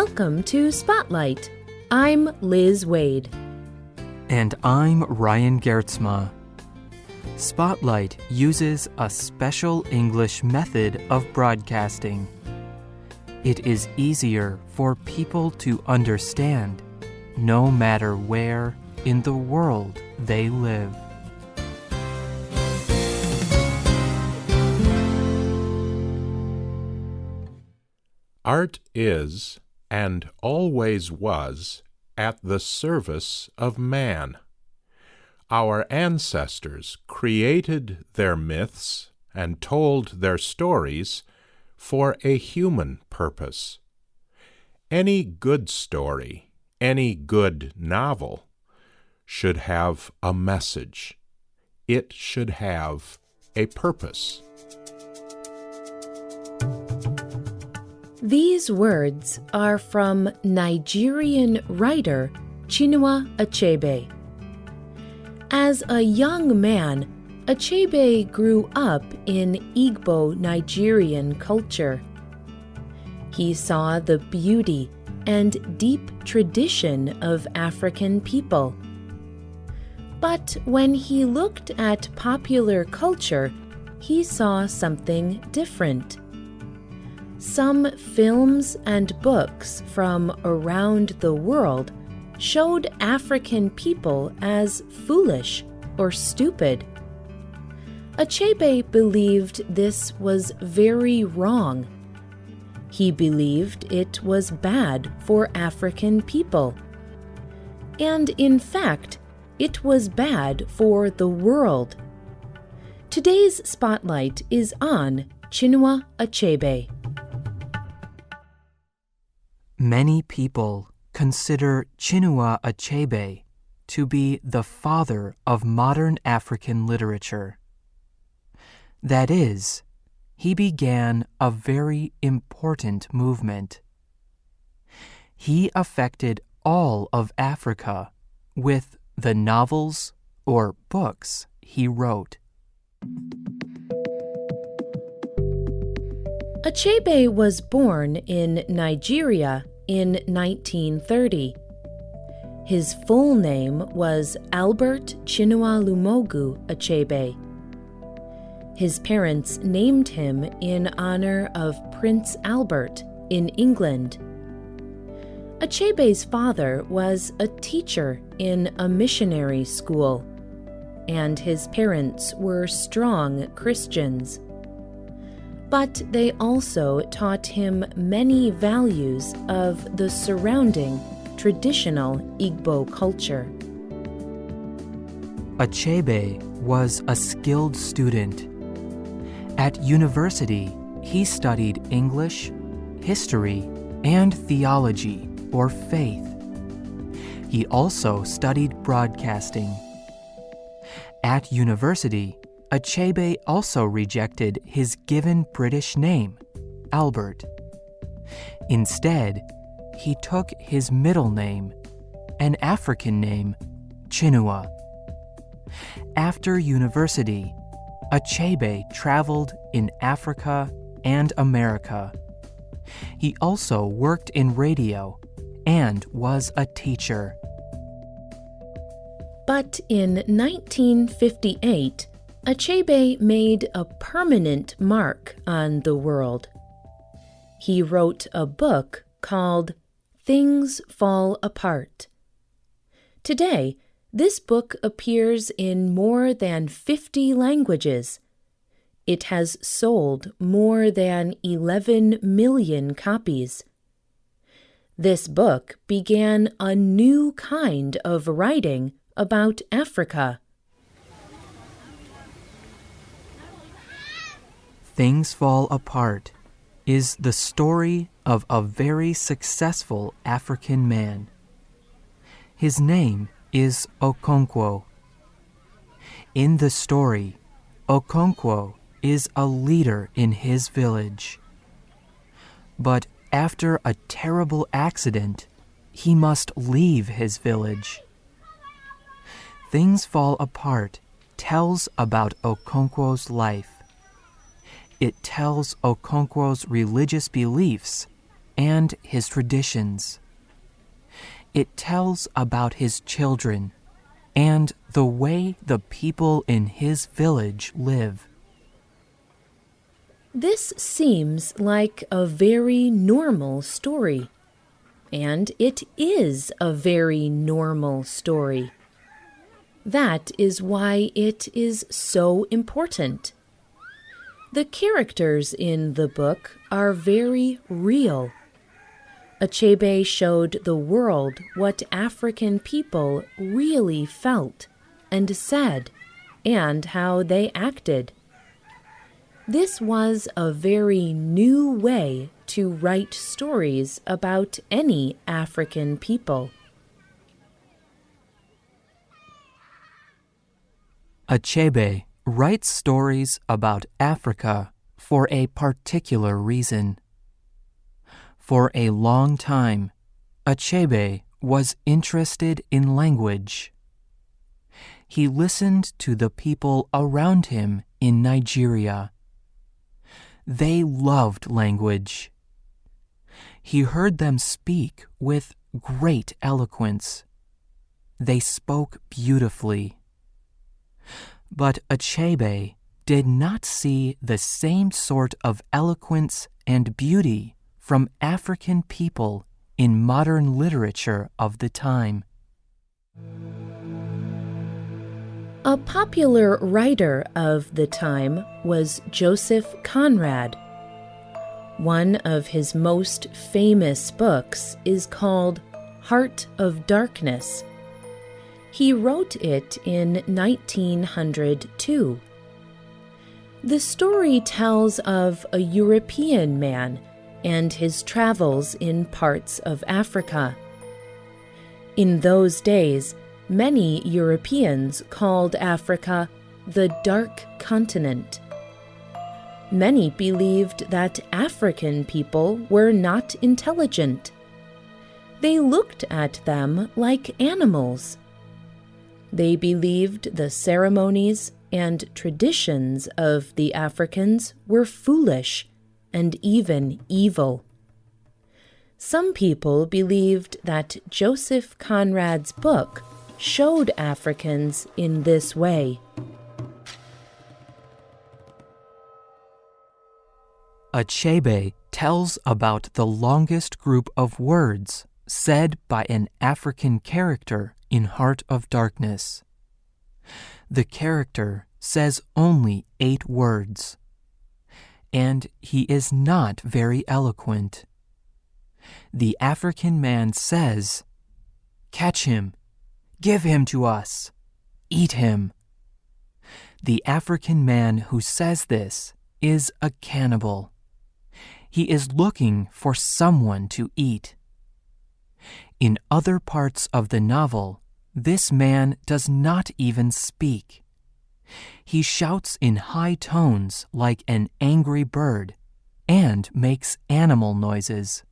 Welcome to Spotlight. I'm Liz Waid. And I'm Ryan Geertsma. Spotlight uses a special English method of broadcasting. It is easier for people to understand no matter where in the world they live. Art is, and always was, at the service of man. Our ancestors created their myths and told their stories for a human purpose. Any good story, any good novel, should have a message. It should have a purpose. These words are from Nigerian writer Chinua Achebe. As a young man, Achebe grew up in Igbo Nigerian culture. He saw the beauty and deep tradition of African people. But when he looked at popular culture, he saw something different. Some films and books from around the world showed African people as foolish or stupid. Achebe believed this was very wrong. He believed it was bad for African people. And in fact, it was bad for the world. Today's spotlight is on Chinua Achebe. Many people consider Chinua Achebe to be the father of modern African literature. That is, he began a very important movement. He affected all of Africa with the novels or books he wrote. Achebe was born in Nigeria in 1930. His full name was Albert Chinualumogu Achebe. His parents named him in honor of Prince Albert in England. Achebe's father was a teacher in a missionary school, and his parents were strong Christians but they also taught him many values of the surrounding traditional Igbo culture. Achebe was a skilled student. At university, he studied English, history, and theology or faith. He also studied broadcasting. At university, Achebe also rejected his given British name, Albert. Instead, he took his middle name, an African name, Chinua. After university, Achebe traveled in Africa and America. He also worked in radio and was a teacher. But in 1958, Achebe made a permanent mark on the world. He wrote a book called Things Fall Apart. Today, this book appears in more than 50 languages. It has sold more than 11 million copies. This book began a new kind of writing about Africa. Things Fall Apart is the story of a very successful African man. His name is Okonkwo. In the story, Okonkwo is a leader in his village. But after a terrible accident, he must leave his village. Things Fall Apart tells about Okonkwo's life it tells Okonkwo's religious beliefs and his traditions. It tells about his children and the way the people in his village live. This seems like a very normal story. And it is a very normal story. That is why it is so important. The characters in the book are very real. Achebe showed the world what African people really felt and said, and how they acted. This was a very new way to write stories about any African people. Achebe writes stories about Africa for a particular reason. For a long time, Achebe was interested in language. He listened to the people around him in Nigeria. They loved language. He heard them speak with great eloquence. They spoke beautifully. But Achebe did not see the same sort of eloquence and beauty from African people in modern literature of the time. A popular writer of the time was Joseph Conrad. One of his most famous books is called Heart of Darkness. He wrote it in 1902. The story tells of a European man and his travels in parts of Africa. In those days, many Europeans called Africa the Dark Continent. Many believed that African people were not intelligent. They looked at them like animals. They believed the ceremonies and traditions of the Africans were foolish and even evil. Some people believed that Joseph Conrad's book showed Africans in this way. Achebe tells about the longest group of words said by an African character in Heart of Darkness. The character says only eight words, and he is not very eloquent. The African man says, Catch him, give him to us, eat him. The African man who says this is a cannibal. He is looking for someone to eat. In other parts of the novel, this man does not even speak. He shouts in high tones like an angry bird and makes animal noises.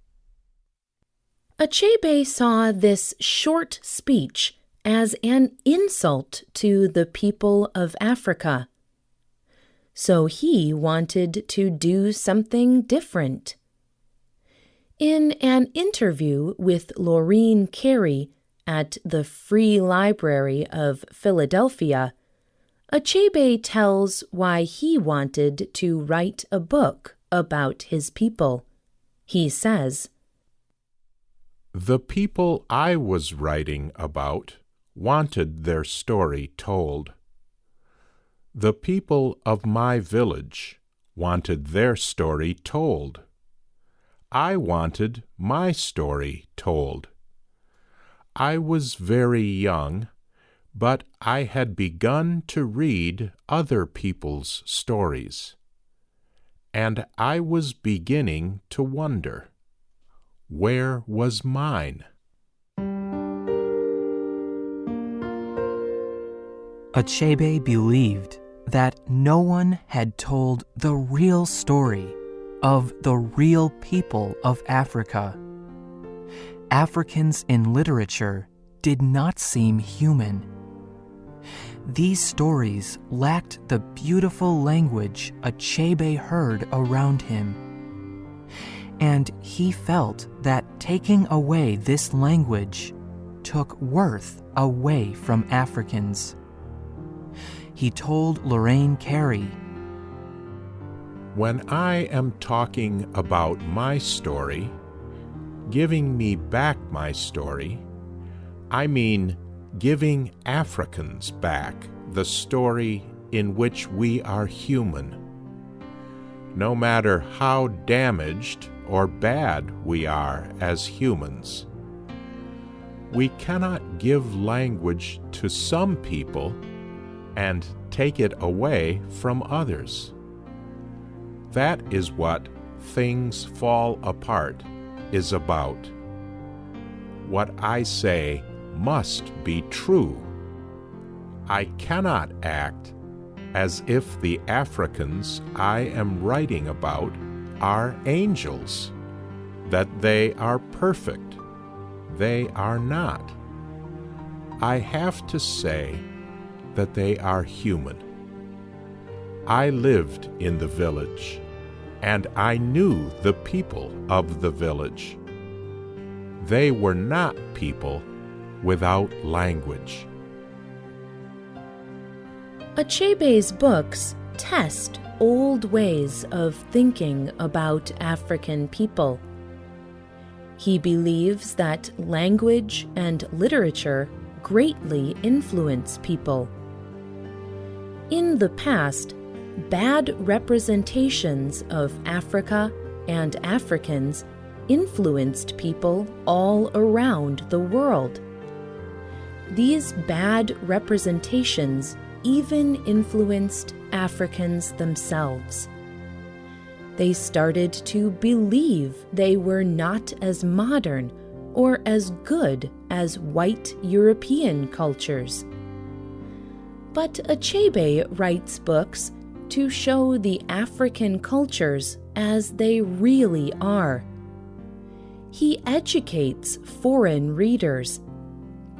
Achebe saw this short speech as an insult to the people of Africa. So he wanted to do something different. In an interview with Lorene Cary at the Free Library of Philadelphia, Achebe tells why he wanted to write a book about his people. He says, The people I was writing about wanted their story told. The people of my village wanted their story told. I wanted my story told. I was very young but I had begun to read other people's stories. And I was beginning to wonder where was mine? Achebe believed that no one had told the real story of the real people of Africa. Africans in literature did not seem human these stories lacked the beautiful language Achebe heard around him. And he felt that taking away this language took worth away from Africans. He told Lorene Cary When I am talking about my story, giving me back my story, I mean giving Africans back the story in which we are human. No matter how damaged or bad we are as humans, we cannot give language to some people and take it away from others. That is what Things Fall Apart is about. What I say must be true. I cannot act as if the Africans I am writing about are angels, that they are perfect. They are not. I have to say that they are human. I lived in the village, and I knew the people of the village. They were not people without language. Achebe's books test old ways of thinking about African people. He believes that language and literature greatly influence people. In the past, bad representations of Africa and Africans influenced people all around the world. These bad representations even influenced Africans themselves. They started to believe they were not as modern or as good as white European cultures. But Achebe writes books to show the African cultures as they really are. He educates foreign readers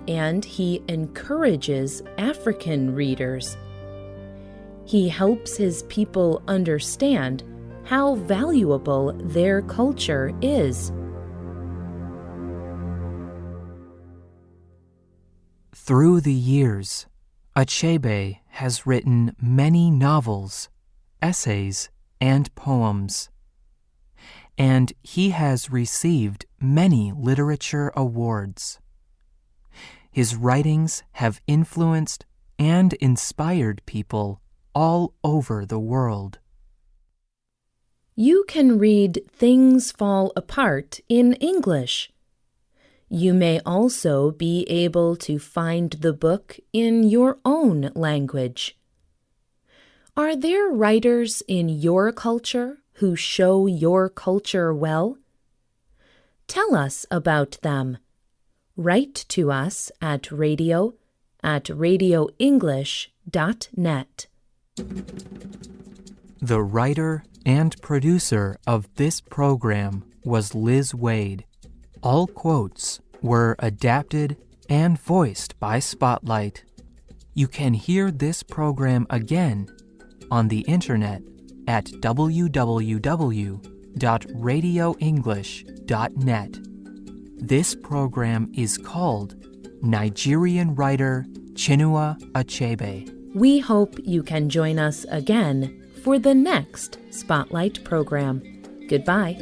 and he encourages African readers. He helps his people understand how valuable their culture is. Through the years, Achebe has written many novels, essays, and poems. And he has received many literature awards. His writings have influenced and inspired people all over the world. You can read Things Fall Apart in English. You may also be able to find the book in your own language. Are there writers in your culture who show your culture well? Tell us about them write to us at radio at radioenglish.net. The writer and producer of this program was Liz Waid. All quotes were adapted and voiced by Spotlight. You can hear this program again on the internet at www.radioenglish.net. This program is called Nigerian Writer Chinua Achebe. We hope you can join us again for the next Spotlight program. Goodbye.